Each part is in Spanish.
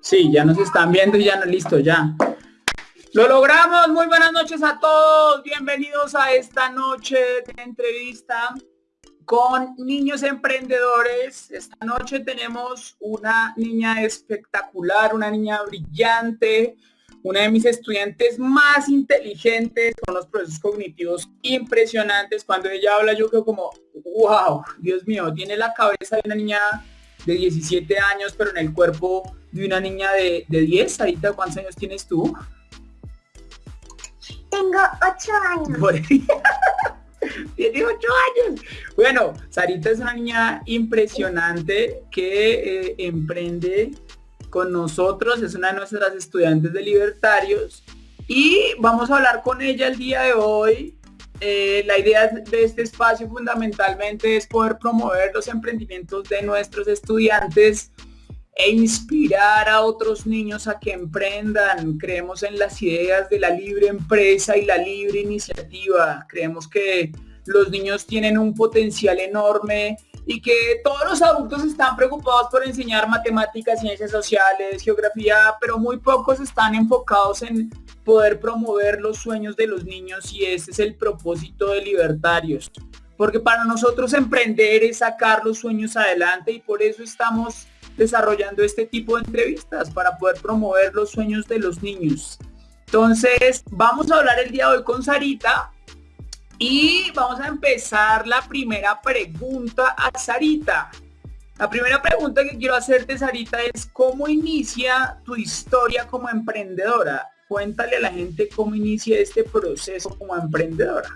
Sí, ya nos están viendo y ya no, listo, ya. Lo logramos, muy buenas noches a todos, bienvenidos a esta noche de entrevista con niños emprendedores. Esta noche tenemos una niña espectacular, una niña brillante, una de mis estudiantes más inteligentes, con los procesos cognitivos impresionantes. Cuando ella habla yo creo como, wow, Dios mío, tiene la cabeza de una niña de 17 años, pero en el cuerpo de una niña de, de 10. Ahorita, ¿cuántos años tienes tú? Tengo 8 años. Tiene 8 años. Bueno, Sarita es una niña impresionante que eh, emprende con nosotros, es una de nuestras estudiantes de libertarios y vamos a hablar con ella el día de hoy. Eh, la idea de este espacio fundamentalmente es poder promover los emprendimientos de nuestros estudiantes e inspirar a otros niños a que emprendan. Creemos en las ideas de la libre empresa y la libre iniciativa. Creemos que los niños tienen un potencial enorme y que todos los adultos están preocupados por enseñar matemáticas, ciencias sociales, geografía, pero muy pocos están enfocados en poder promover los sueños de los niños y ese es el propósito de Libertarios. Porque para nosotros emprender es sacar los sueños adelante y por eso estamos desarrollando este tipo de entrevistas para poder promover los sueños de los niños. Entonces, vamos a hablar el día de hoy con Sarita y vamos a empezar la primera pregunta a Sarita. La primera pregunta que quiero hacerte, Sarita, es ¿cómo inicia tu historia como emprendedora? Cuéntale a la gente cómo inicia este proceso como emprendedora.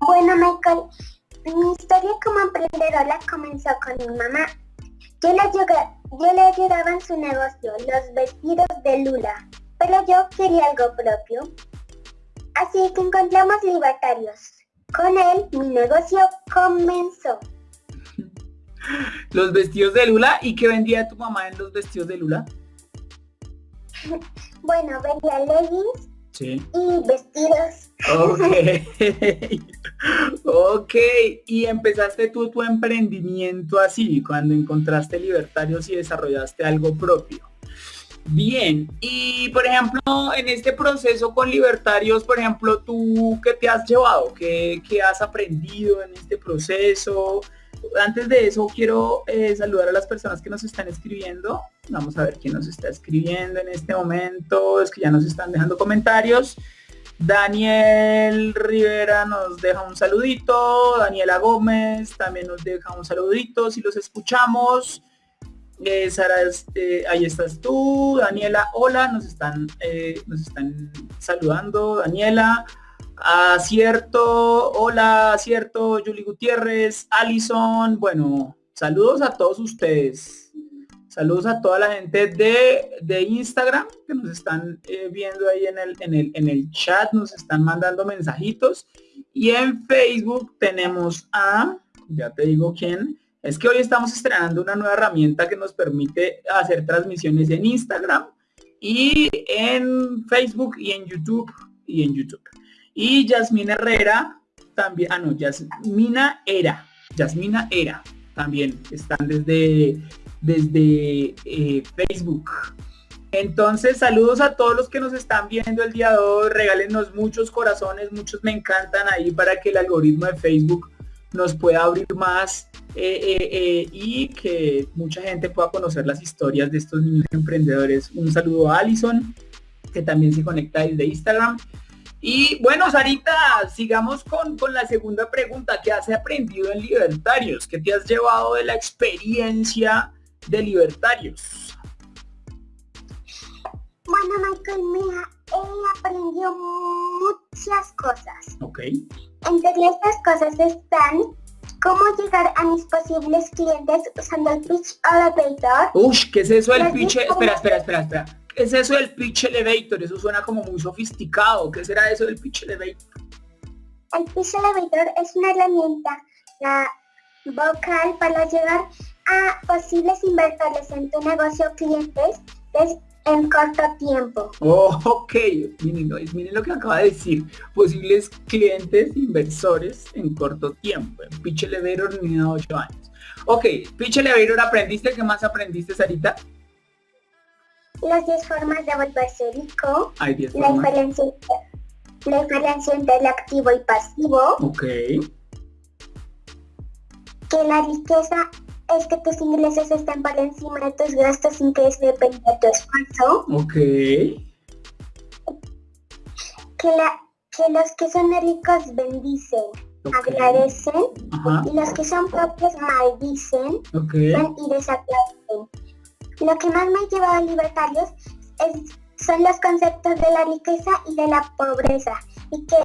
Bueno, Michael, mi historia como emprendedora comenzó con mi mamá. Yo le, yo le ayudaba en su negocio, los vestidos de Lula, pero yo quería algo propio. Así que encontramos libertarios. Con él mi negocio comenzó. Los vestidos de Lula, ¿y qué vendía tu mamá en los vestidos de Lula? bueno, vendía leggings y vestidos. Ok. ok. Y empezaste tú tu emprendimiento así, cuando encontraste libertarios y desarrollaste algo propio. Bien, y por ejemplo, en este proceso con libertarios, por ejemplo, ¿tú qué te has llevado? ¿Qué, has aprendido en este proceso? Antes de eso, quiero eh, saludar a las personas que nos están escribiendo. Vamos a ver quién nos está escribiendo en este momento. Es que ya nos están dejando comentarios. Daniel Rivera nos deja un saludito. Daniela Gómez también nos deja un saludito. Si los escuchamos. Eh, Sara, este, ahí estás tú, Daniela, hola, nos están, eh, nos están saludando, Daniela, acierto, hola, acierto, Julie Gutiérrez, Alison, bueno, saludos a todos ustedes, saludos a toda la gente de, Instagram que nos están eh, viendo ahí en el, en, el, en el chat, nos están mandando mensajitos, y en Facebook tenemos a, ya te digo quién, es que hoy estamos estrenando una nueva herramienta que nos permite hacer transmisiones en Instagram y en Facebook y en YouTube y en YouTube. Y Yasmina Herrera también, ah no, Yasmina Era, Yasmina Era también están desde, desde eh, Facebook. Entonces, saludos a todos los que nos están viendo el día de hoy. Regálenos muchos corazones, muchos me encantan ahí para que el algoritmo de Facebook nos pueda abrir más eh, eh, eh, y que mucha gente pueda conocer las historias de estos niños emprendedores. Un saludo a Alison, que también se conecta desde Instagram. Y bueno, Sarita, sigamos con, con la segunda pregunta. ¿Qué has aprendido en Libertarios? ¿Qué te has llevado de la experiencia de Libertarios? Bueno, Michael, mira, he aprendido muchas cosas. Ok. Entre estas cosas están cómo llegar a mis posibles clientes usando el Pitch Elevator. Uy, ¿qué es eso del Pitch? Espera, espera, espera, espera. ¿Qué es eso del Pitch Elevator? Eso suena como muy sofisticado. ¿Qué será eso del Pitch Elevator? El Pitch Elevator es una herramienta vocal para llegar a posibles inversores en tu negocio clientes En corto tiempo. Oh, ok, miren, miren, lo que acaba de decir. Posibles clientes inversores en corto tiempo. En Pitch Elevator niña 8 años. Ok, Pitch Elevator aprendiste. ¿Qué más aprendiste, Sarita? Las 10 formas de volverse rico. Hay 10 la formas. Diferencia, la diferencia entre el activo y pasivo. Ok. Que la riqueza es que tus ingresos estén por encima de tus gastos sin que eso dependa de tu esfuerzo. Ok. Que, la, que los que son ricos bendicen, okay. agradecen, Ajá. y los que son propios maldicen Ok. y desaplauden. Lo que más me ha llevado a libertarios es, son los conceptos de la riqueza y de la pobreza, y que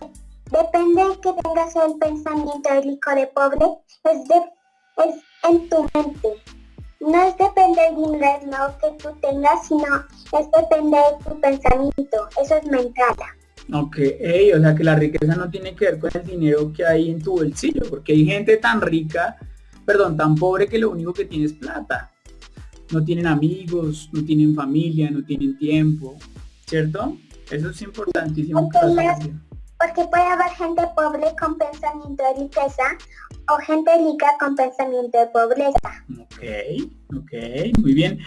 depende de que tengas el pensamiento de rico de pobre, es, de, es en tu mente. No es depende del dinero que tú tengas, sino es depende de tu pensamiento. Eso es mental. Ok, ey, o sea que la riqueza no tiene que ver con el dinero que hay en tu bolsillo, porque hay gente tan rica, perdón, tan pobre que lo único que tiene es plata. No tienen amigos, no tienen familia, no tienen tiempo, ¿cierto? Eso es importantísimo. Porque puede haber gente pobre con pensamiento de riqueza o gente rica con pensamiento de pobreza. Ok, ok, muy bien.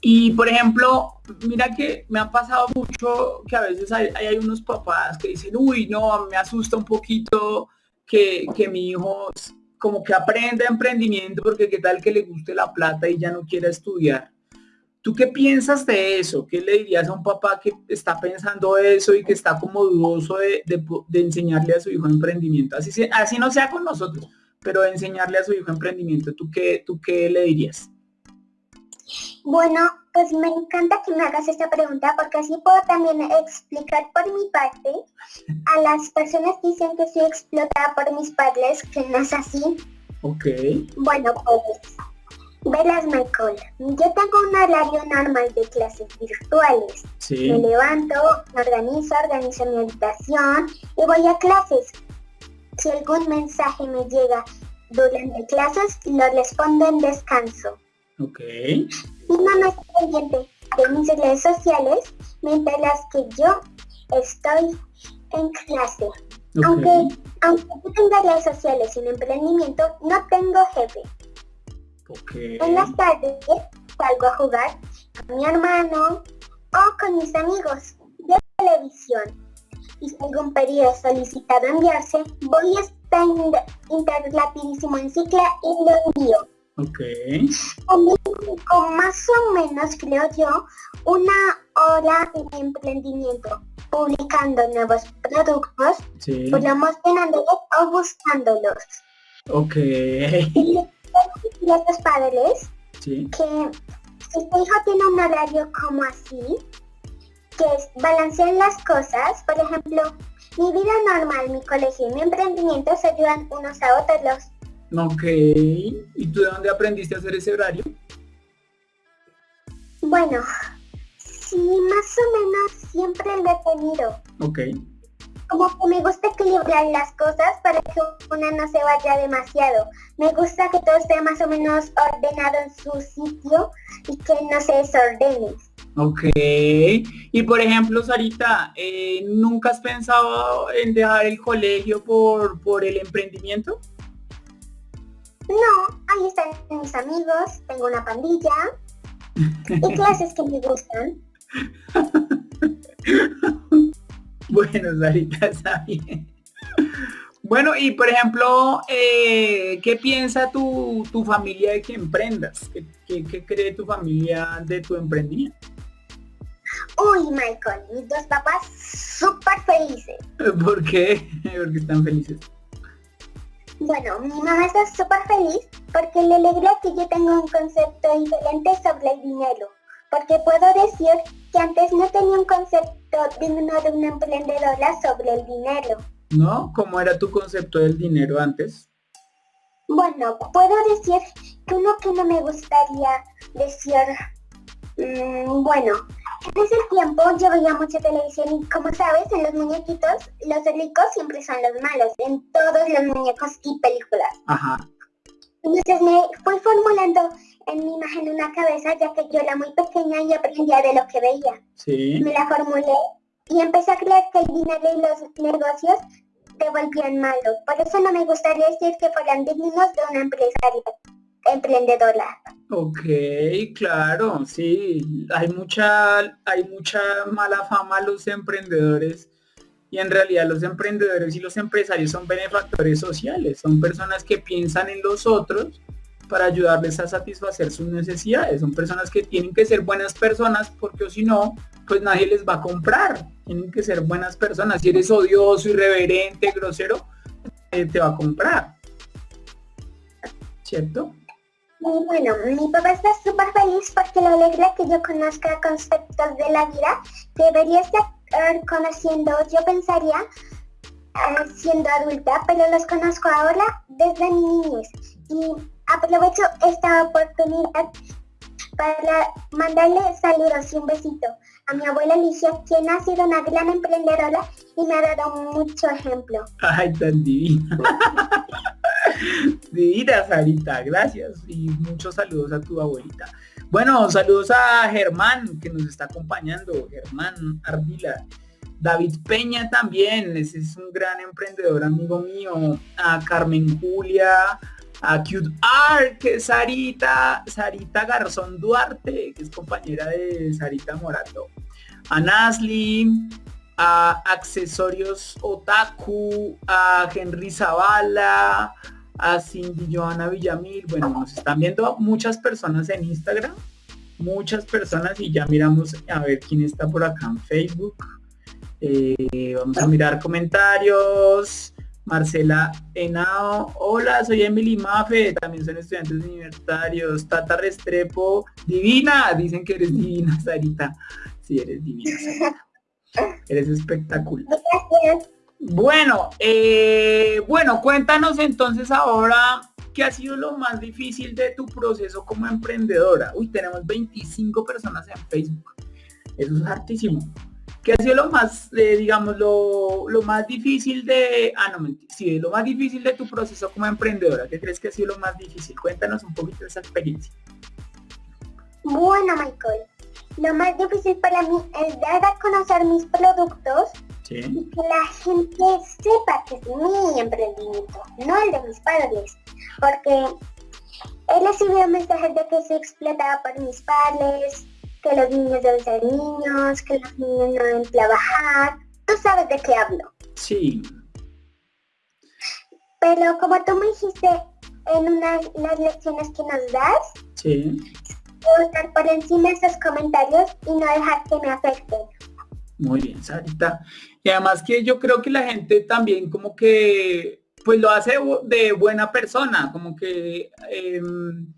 Y por ejemplo, mira que me ha pasado mucho que a veces hay, hay unos papás que dicen, uy, no, me asusta un poquito que, que mi hijo como que aprenda emprendimiento porque qué tal que le guste la plata y ya no quiera estudiar. ¿Tú qué piensas de eso? ¿Qué le dirías a un papá que está pensando eso y que está como dudoso de, de po- de enseñarle a su hijo emprendimiento? Así, así no sea con nosotros, pero de enseñarle a su hijo emprendimiento, ¿tú qué, tú qué le dirías? Bueno, pues me encanta que me hagas esta pregunta porque así puedo también explicar por mi parte a las personas que dicen que soy explotada por mis padres, que no es así. Ok, Bueno, pues, velas Michael, yo tengo un horario normal de clases virtuales. Me levanto, me organizo, organizo mi habitación y voy a clases. Si algún mensaje me llega durante clases, lo respondo en descanso. ok, Mi mamá está pendiente de mis redes sociales mientras que yo estoy en clase. Aunque, aunque tenga redes sociales sin emprendimiento, no tengo jefe. Ok, En las tardes salgo a jugar con mi hermano o con mis amigos de televisión. Y si algún pedido es solicitado enviarse, voy a estar inter rapidísimo en cicla y lo envío. ok, con más o menos, creo yo, una hora de emprendimiento, publicando nuevos productos, sí, promocionándolos o buscándolos. ok, A los padres sí, que si tu hijo tiene un horario como así, que es balancear las cosas, por ejemplo, mi vida normal, mi colegio y mi emprendimiento se ayudan unos a otros. ok. ¿Y tú de dónde aprendiste a hacer ese horario? Bueno, sí, más o menos siempre lo he tenido. Ok, Como que me gusta equilibrar las cosas para que una no se vaya demasiado. Me gusta que todo esté más o menos ordenado en su sitio y que no se desordene. ok. Y por ejemplo, Sarita, eh, ¿nunca has pensado en dejar el colegio por, por el emprendimiento? No, ahí están mis amigos, tengo una pandilla y clases que me gustan. Bueno, Sarita, está bien. Bueno, y por ejemplo, eh, ¿qué piensa tu, tu familia de que emprendas? ¿Qué, qué, qué cree tu familia de tu emprendimiento? Uy, Michael, mis dos papás súper felices. ¿Por qué? Porque están felices. Bueno, mi mamá está súper feliz porque le alegra que yo tenga un concepto diferente sobre el dinero. Porque puedo decir antes no tenía un concepto digno de una emprendedora sobre el dinero. ¿No? ¿Cómo era tu concepto del dinero antes? Bueno, puedo decir que uno que no me gustaría decir, mm, bueno, en ese tiempo yo veía mucha televisión y como sabes, en los muñequitos, los ricos siempre son los malos, en todos los muñecos y películas. Ajá. Entonces me fui formulando en mi imagen una cabeza ya que yo era muy pequeña y aprendía de lo que veía. Sí. Me la formulé y empecé a creer que el dinero y los negocios te volvían malo. Por eso no me gustaría decir que fueran dignos de una empresaria emprendedora. Ok, claro, sí. Hay mucha, hay mucha mala fama a los emprendedores y en realidad los emprendedores y los empresarios son benefactores sociales, son personas que piensan en los otros para ayudarles a satisfacer sus necesidades. Son personas que tienen que ser buenas personas porque si no, pues nadie les va a comprar. Tienen que ser buenas personas. Si eres odioso, irreverente, grosero, te va a comprar. ¿Cierto? Y bueno, mi papá está súper feliz porque le alegra que yo conozca conceptos de la vida que debería estar conociendo, yo pensaría, eh, siendo adulta, pero los conozco ahora desde mi niñez. Y aprovecho esta oportunidad para mandarle saludos y un besito a mi abuela Alicia, quien ha sido una gran emprendedora y me ha dado mucho ejemplo. Ay, tan divina. divina, Sarita, gracias. Y muchos saludos a tu abuelita. Bueno, saludos a Germán, que nos está acompañando. Germán Ardila. David Peña también, ese es un gran emprendedor, amigo mío. A Carmen Julia, a Cute Art, Sarita, Sarita Garzón Duarte, que es compañera de Sarita Morato, a Nasli, a Accesorios Otaku, a Henry Zavala, a Cindy Joana Villamil. Bueno, nos están viendo muchas personas en Instagram, muchas personas y ya miramos a ver quién está por acá en Facebook. Eh, vamos a mirar comentarios. Marcela Henao, hola, soy Emily Mafe, también son estudiantes universitarios, Tata Restrepo, divina, dicen que eres divina, Sarita, sí, eres divina, Sarita. eres espectacular. Bueno, eh, bueno, cuéntanos entonces ahora qué ha sido lo más difícil de tu proceso como emprendedora. Uy, tenemos 25 personas en Facebook, eso es hartísimo. ¿Qué ha sido lo más, eh, digamos, lo, más difícil de, ah, no, sí, lo más difícil de tu proceso como emprendedora? ¿Qué crees que ha sido lo más difícil? Cuéntanos un poquito de esa experiencia. Bueno, Michael, lo más difícil para mí es dar a conocer mis productos y que la gente sepa que es mi emprendimiento, no el de mis padres, porque he recibido mensajes de que se explotaba por mis padres, que los niños deben ser niños, que los niños no deben trabajar. Tú sabes de qué hablo. Sí. Pero como tú me dijiste en una las lecciones que nos das, sí. estar por encima de esos comentarios y no dejar que me afecten. Muy bien, Sarita. Y además que yo creo que la gente también como que pues lo hace de buena persona, como que em,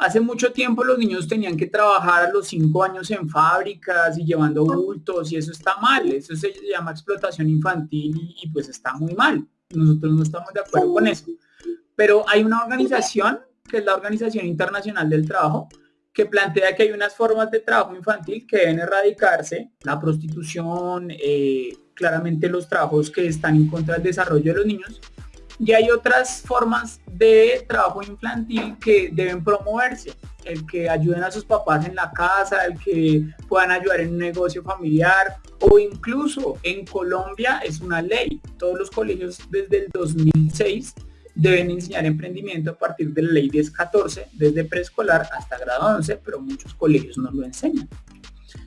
Hace mucho tiempo los niños tenían que trabajar a los cinco años en fábricas y llevando bultos y eso está mal, eso se llama explotación infantil y, pues está muy mal. Nosotros no estamos de acuerdo con eso. Pero hay una organización, que es la Organización Internacional del Trabajo, que plantea que hay unas formas de trabajo infantil que deben erradicarse, la prostitución, eh, claramente los trabajos que están en contra del desarrollo de los niños, y hay otras formas de trabajo infantil que deben promoverse, el que ayuden a sus papás en la casa, el que puedan ayudar en un negocio familiar o incluso en Colombia es una ley. Todos los colegios desde el 2006 deben enseñar emprendimiento a partir de la ley 1014, desde preescolar hasta grado 11, pero muchos colegios no lo enseñan.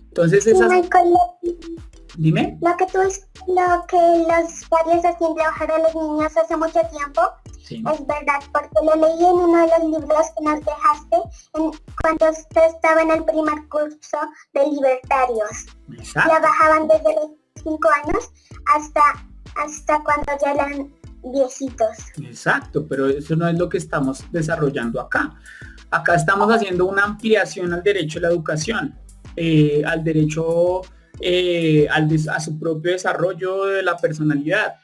Entonces esas... Dime. Lo que tú lo que los padres hacían trabajar a los niños hace mucho tiempo es verdad, porque lo leí en uno de los libros que nos dejaste cuando usted estaba en el primer curso de libertarios. Exacto. Trabajaban desde los 5 años hasta, hasta cuando ya eran viejitos. Exacto, pero eso no es lo que estamos desarrollando acá. Acá estamos haciendo una ampliación al derecho a la educación, eh, al derecho eh, a su propio desarrollo de la personalidad.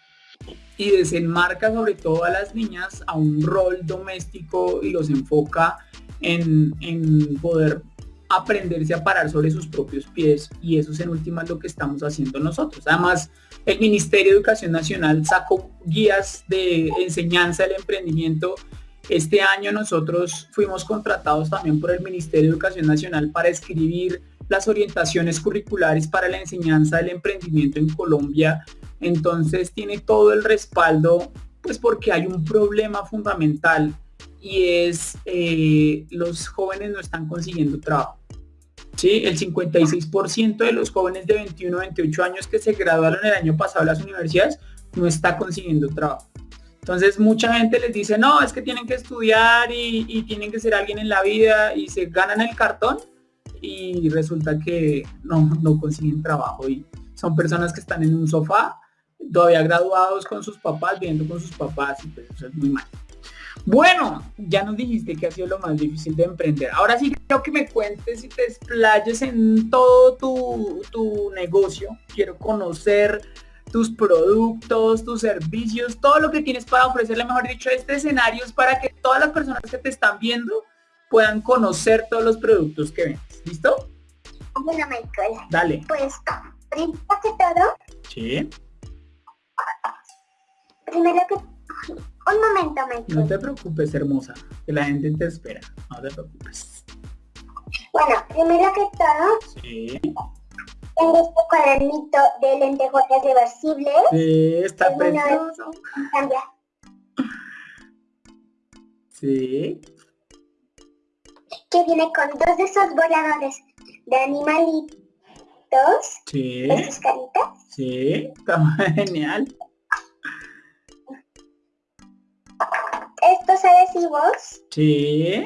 Y desenmarca sobre todo a las niñas a un rol doméstico y los enfoca en, poder aprenderse a parar sobre sus propios pies. Y eso es en última lo que estamos haciendo nosotros. Además, el Ministerio de Educación Nacional sacó guías de enseñanza del emprendimiento. Este año nosotros fuimos contratados también por el Ministerio de Educación Nacional para escribir las orientaciones curriculares para la enseñanza del emprendimiento en Colombia. Entonces tiene todo el respaldo, pues porque hay un problema fundamental y es eh, los jóvenes no están consiguiendo trabajo. ¿Sí? El 56% de los jóvenes de 21 a 28 años que se graduaron el año pasado de las universidades no está consiguiendo trabajo. Entonces mucha gente les dice, no, es que tienen que estudiar y, y tienen que ser alguien en la vida y se ganan el cartón y resulta que no, no consiguen trabajo y son personas que están en un sofá, todavía graduados con sus papás, viendo con sus papás y pues eso es muy mal. Bueno, ya nos dijiste que ha sido lo más difícil de emprender. Ahora sí quiero que me cuentes y te explayes en todo tu, tu negocio. Quiero conocer tus productos, tus servicios, todo lo que tienes para ofrecerle, mejor dicho, este escenario es para que todas las personas que te están viendo puedan conocer todos los productos que vendes. ¿Listo? Bueno, Michael. Dale. Pues, primero que todo. Sí. Primero que... Un momento, Michael. No te preocupes, hermosa, que la gente te espera. No te preocupes. Bueno, primero que todo. Sí. Tengo este cuadernito de lentejuelas reversibles. Sí, está precioso. Cambia. Sí que viene con dos de esos voladores de animalitos. Sí. De sus caritas. Sí, está genial. Estos adhesivos. Sí.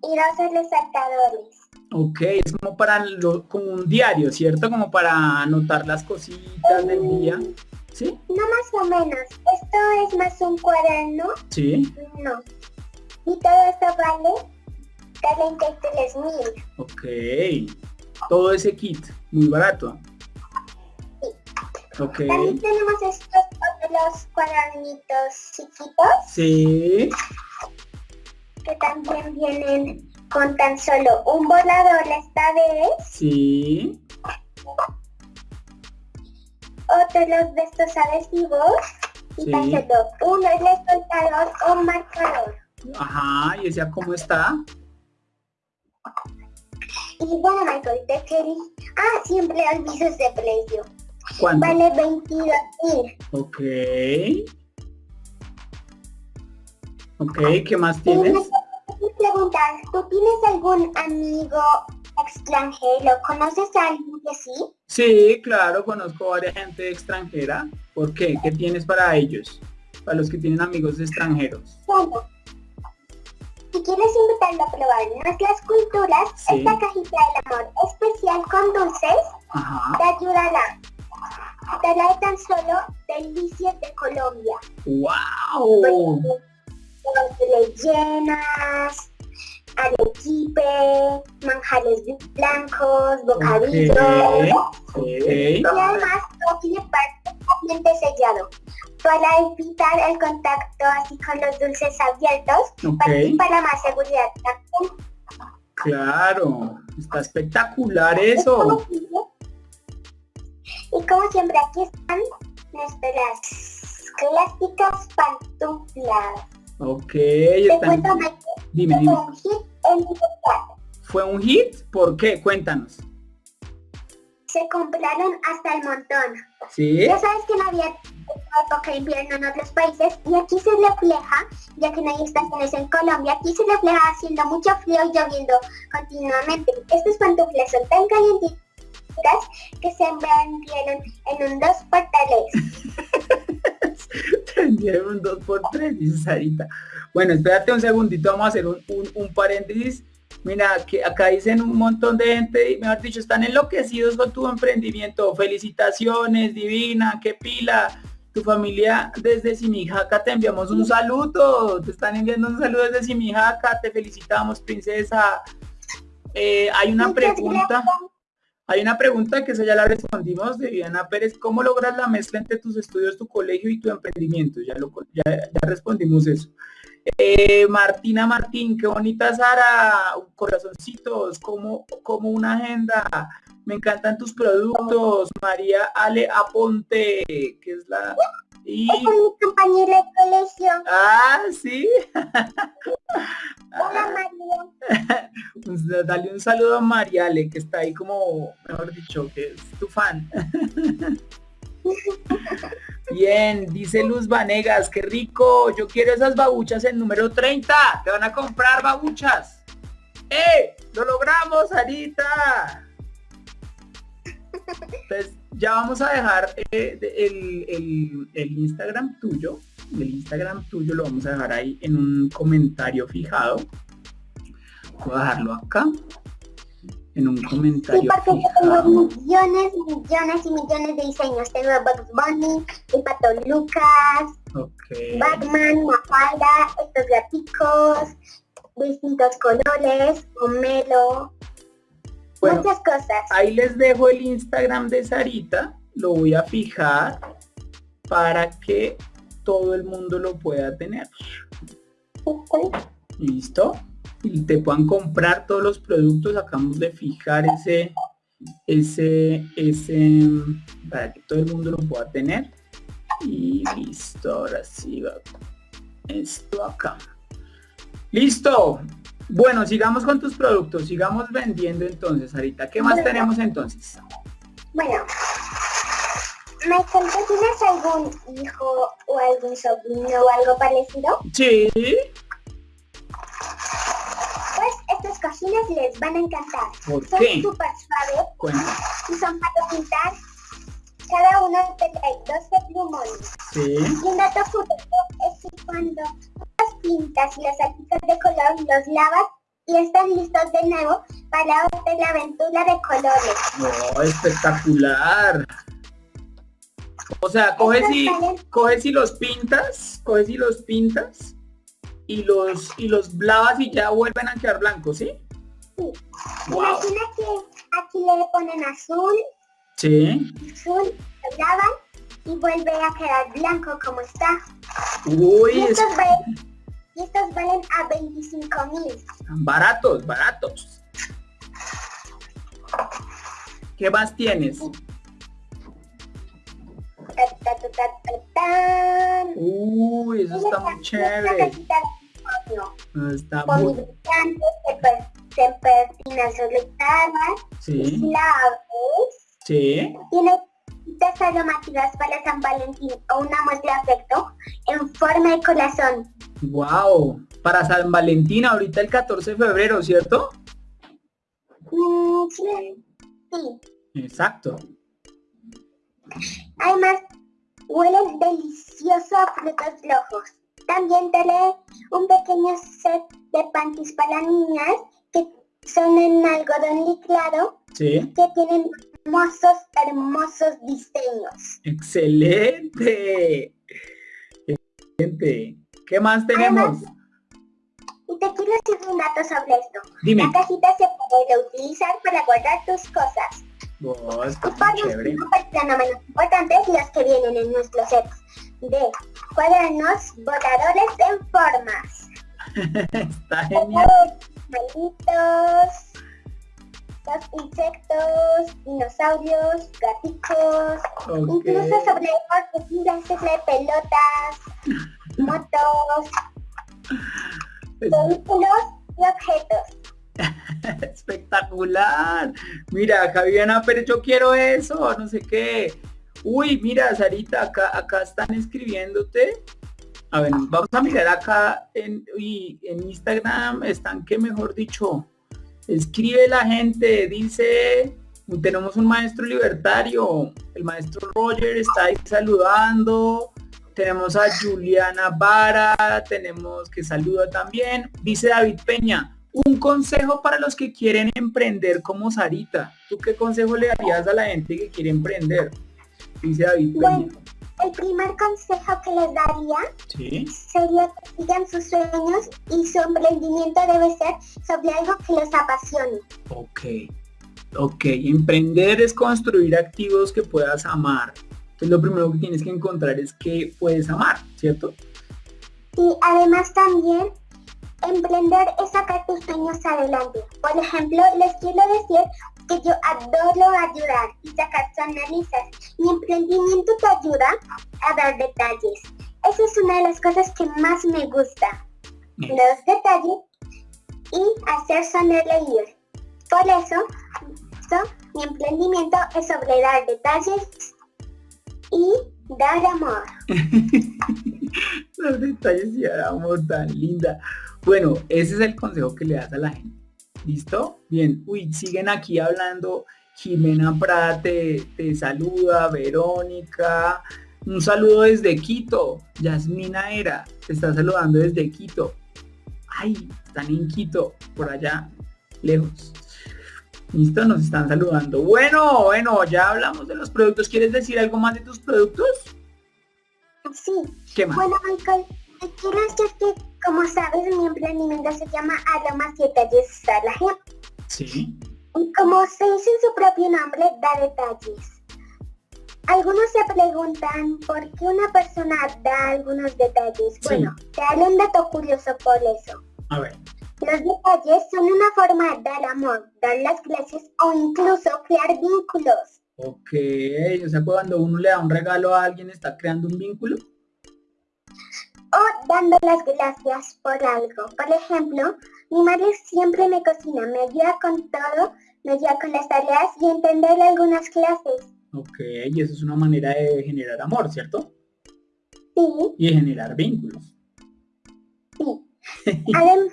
Y dos resaltadores. Ok, es como para lo, como un diario, ¿cierto? Como para anotar las cositas del día. ¿Sí? No más o menos. Esto es más un cuaderno. Sí. No. Y todo esto vale 43 mil. Ok. Todo ese kit, muy barato. Sí. Ok. También tenemos estos otros cuadernitos chiquitos. Sí. Que también vienen con tan solo un volador esta vez. Sí. Otros de estos adhesivos. Y Sí. tan solo uno es resaltador o marcador. Ajá, y decía cómo está. Y bueno, Michael, te quería... Ah, siempre olvido ese precio. ¿Cuánto? Vale 22 mil. Ok. Ok, ¿qué más tienes? Me preguntar, ¿tú tienes algún amigo extranjero? ¿Conoces a alguien que sí? Sí, claro, conozco varias gente extranjera. ¿Por qué? ¿Qué tienes para ellos? Para los que tienen amigos extranjeros. Bueno, si quieres invitarlo a probar nuestras culturas, Sí. esta cajita del amor especial con dulces Ajá. te ayudará. Te tan solo delicias de Colombia. ¡Wow! Rellenas, arequipe, manjares blancos, bocadillos. Ok. Y además todo tiene perfectamente sellado para evitar el contacto así con los dulces abiertos para, más seguridad también. Claro. Está espectacular eso. Y como siempre aquí están nuestras clásicas pantuflas. Ok. Están- cuento Michael, Dime, que dime. fue un hit. ¿Fue un hit? ¿Por qué? Cuéntanos. Se compraron hasta el montón. ¿Sí? Ya sabes que no había época de invierno en otros países y aquí se refleja, ya que no hay estaciones en Colombia, aquí se refleja haciendo mucho frío y lloviendo continuamente. Estas pantuflas son tan calientitas que se vendieron en un dos por tres. Tendría un 2x3, dice Sarita. Bueno, espérate un segundito, vamos a hacer un, un- un paréntesis. Mira, que acá dicen un montón de gente, mejor dicho, están enloquecidos con tu emprendimiento. Felicitaciones, divina, qué pila. Tu familia desde Simijaca te enviamos un saludo. Te están enviando un saludo desde Simijaca. Te felicitamos, princesa. Eh, hay una Muchas pregunta. gracias. Hay una pregunta que esa ya la respondimos de Diana Pérez. ¿Cómo logras la mezcla entre tus estudios, tu colegio y tu emprendimiento? Ya, lo, ya, ya respondimos eso. Eh, Martina Martín, qué bonita Sara, corazoncitos, como, como una agenda. Me encantan tus productos. María Ale Aponte, que es la Y... Es mi compañera de colegio. Ah, sí. Hola María. Dale un saludo a Mariale, que está ahí como, mejor dicho, que es tu fan. Bien, dice Luz Vanegas, qué rico, yo quiero esas babuchas en número 30, te van a comprar babuchas. ¡Eh! ¡Lo logramos, Sarita! Pues ya vamos a dejar eh, el, el, Instagram tuyo. El Instagram tuyo lo vamos a dejar ahí en un comentario fijado. Voy a dejarlo acá. En un comentario. Sí, porque yo tengo millones, millones y millones de diseños. Tengo Bugs Bunny, el Pato Lucas, Batman, Mafalda, estos gaticos, distintos colores, Homelo, muchas cosas. Ahí les dejo el Instagram de Sarita, lo voy a fijar para que todo el mundo lo pueda tener. ¿Listo? Y te puedan comprar todos los productos, acabamos de fijar ese, ese, ese, para que todo el mundo lo pueda tener. Y listo, ahora sí va esto acá. Listo. Bueno, sigamos con tus productos, sigamos vendiendo entonces, Arita. ¿Qué más tenemos entonces? Bueno, Michael, ¿tú tienes algún hijo o algún sobrino o algo parecido? Sí. Cojines les van a encantar. ¿Por son qué? súper suaves y son para pintar. Cada uno trae 12 plumones. Sí. Y un dato curioso es que cuando las pintas y los artículos de color los lavas y están listos de nuevo para otra aventura de colores. ¡Oh, espectacular! O sea, coges y, coges y los pintas, coges y los pintas y los y los lavas y ya vuelven a quedar blancos, ¿sí? Sí. Imagina que aquí le ponen azul. Sí. Azul, lo lavan y vuelve a quedar blanco como está. Uy, y estos, valen, y estos valen a 25 mil. Baratos, baratos. ¿Qué más tienes? Uy, eso está muy chévere. Está muy... Sí. Sí. Tiene dos aromáticas para San Valentín o una muestra de afecto en forma de corazón. Wow, para San Valentín ahorita el 14 de febrero, ¿cierto? Mm, sí. sí. Exacto. Además, huelen delicioso a frutos rojos. También te un pequeño set de panties para niñas que son en algodón licrado sí. que tienen hermosos, hermosos diseños. ¡Excelente! Excelente. ¿Qué más tenemos? Además, y te quiero decir un dato sobre esto. Dime. La cajita se puede utilizar para guardar tus cosas. Oh, está y por muy chévere. último, pero no menos importantes, los que vienen en nuestro set de cuadernos botadores en formas. está genial. Malitos, los insectos, dinosaurios, gaticos, Ok. incluso sobre figuras de pelotas, motos, vehículos y objetos. espectacular. Mira, Javiana, pero yo quiero eso, no sé qué. Uy, mira, Sarita, acá, acá están escribiéndote. A ver, vamos a mirar acá en, uy, en Instagram, están que mejor dicho, escribe la gente, dice, tenemos un maestro libertario, el maestro Roger está ahí saludando, tenemos a Juliana Vara, tenemos que saluda también, dice David Peña, un consejo para los que quieren emprender como Sarita. ¿Tú qué consejo le darías a la gente que quiere emprender? Dice David Peña. El primer consejo que les daría Sí. sería que sigan sus sueños y su emprendimiento debe ser sobre algo que les apasione. Ok. Ok. Emprender es construir activos que puedas amar. Entonces lo primero que tienes que encontrar es que puedes amar, ¿cierto? Y además también emprender es sacar tus sueños adelante. Por ejemplo, les quiero decir que yo adoro ayudar y sacar sonrisas. Mi emprendimiento te ayuda a dar detalles. Esa es una de las cosas que más me gusta. Los detalles y hacer sonreír. Por eso, mi emprendimiento es sobre dar detalles y dar amor. Los detalles y dar amor tan linda. Bueno, ese es el consejo que le das a la gente. ¿Listo? Bien. Uy, siguen aquí hablando. Jimena Prada te, saluda, Verónica. Un saludo desde Quito. Yasmina Era te está saludando desde Quito. Ay, están en Quito, por allá, lejos. Listo, nos están saludando. Bueno, bueno, ya hablamos de los productos. ¿Quieres decir algo más de tus productos? Sí. ¿Qué más? Bueno, Michael, quiero que, como sabes, mi emprendimiento se llama Aroma 7 Salaje. Sí. Y como se dice en su propio nombre, da detalles. Algunos se preguntan por qué una persona da algunos detalles. Bueno, te haré un dato curioso por eso. A ver. Los detalles son una forma de dar amor, dar las gracias o incluso crear vínculos. Ok, o sea, cuando uno le da un regalo a alguien, ¿está creando un vínculo? O dando las gracias por algo. Por ejemplo, mi madre siempre me cocina, me ayuda con todo, me ayuda con las tareas y entender algunas clases. Ok, y eso es una manera de generar amor, ¿cierto? Sí. Y de generar vínculos. Sí. Además,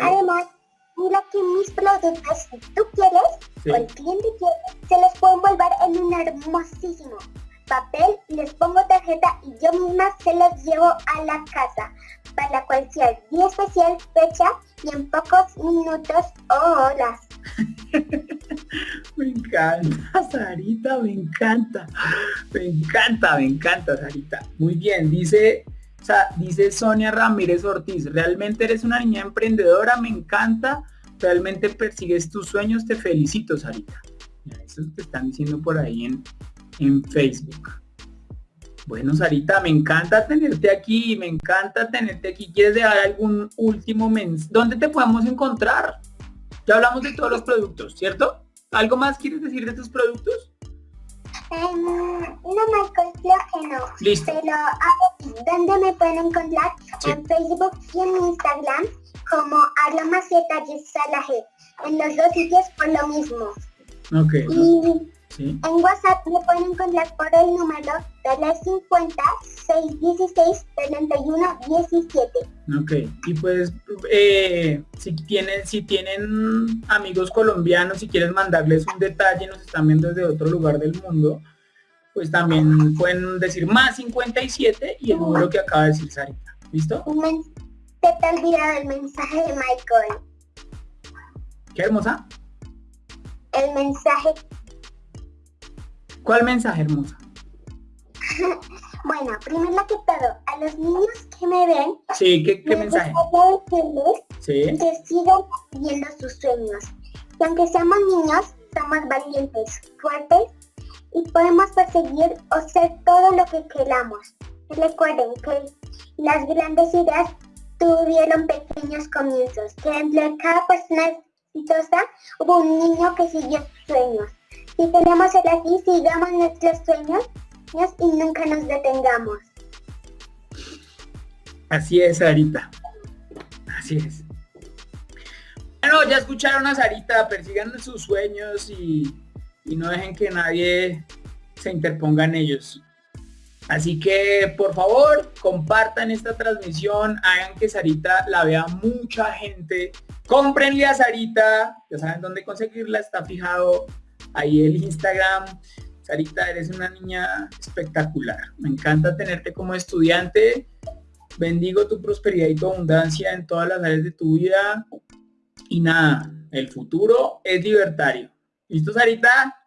Además, mira que mis productos, si tú quieres, o el cliente quiere, se les pueden volver en un hermosísimo papel, les pongo tarjeta y yo misma se los llevo a la casa para cualquier día especial, fecha y en pocos minutos o horas. me encanta, Sarita, me encanta. Me encanta, me encanta, Sarita. Muy bien, dice o sea, dice Sonia Ramírez Ortiz, realmente eres una niña emprendedora, me encanta, realmente persigues tus sueños, te felicito, Sarita. Eso te están diciendo por ahí en, en Facebook. Bueno, Sarita, me encanta tenerte aquí, me encanta tenerte aquí. ¿Quieres dejar algún último mensaje? ¿Dónde te podemos encontrar? Ya hablamos de todos los productos, ¿cierto? ¿Algo más quieres decir de tus productos? no me creo que no. Listo. Pero ¿dónde me pueden encontrar? En Facebook y en Instagram como Aroma Salaje. En los dos sitios por lo mismo. Ok. Y en WhatsApp me pueden encontrar por el número de 50 616 31 17. Ok, y pues eh, si tienen, si tienen amigos colombianos, si quieren mandarles un detalle, nos están viendo desde otro lugar del mundo, pues también pueden decir más 57 y el número que acaba de decir Sarita. ¿Listo? Te te olvidado el mensaje de Michael. ¿Qué hermosa? El mensaje ¿Cuál mensaje hermosa? bueno, primero que todo, a los niños que me ven, sí, ¿qué, qué mensaje? sí. que sigan viendo sus sueños. Y aunque seamos niños, somos valientes, fuertes y podemos perseguir o ser todo lo que queramos. Recuerden que las grandes ideas tuvieron pequeños comienzos, que entre cada persona exitosa hubo un niño que siguió sus sueños. Si queremos ser así, sigamos nuestros sueños y nunca nos detengamos. Así es, Sarita. Así es. Bueno, ya escucharon a Sarita, persigan sus sueños y, y no dejen que nadie se interponga en ellos. Así que por favor compartan esta transmisión, hagan que Sarita la vea mucha gente. Cómprenle a Sarita, ya saben dónde conseguirla, está fijado ahí el Instagram. Sarita, eres una niña espectacular. Me encanta tenerte como estudiante. Bendigo tu prosperidad y tu abundancia en todas las áreas de tu vida. Y nada, el futuro es libertario. ¿Listo, Sarita?